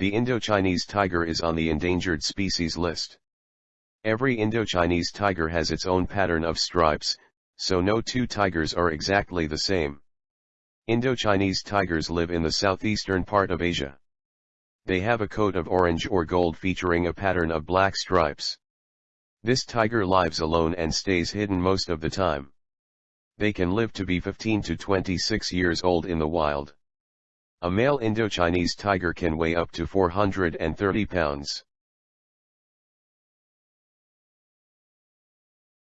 The Indochinese tiger is on the endangered species list. Every Indochinese tiger has its own pattern of stripes, so no two tigers are exactly the same. Indochinese tigers live in the southeastern part of Asia. They have a coat of orange or gold featuring a pattern of black stripes. This tiger lives alone and stays hidden most of the time. They can live to be 15 to 26 years old in the wild. A male Indochinese tiger can weigh up to 430 pounds.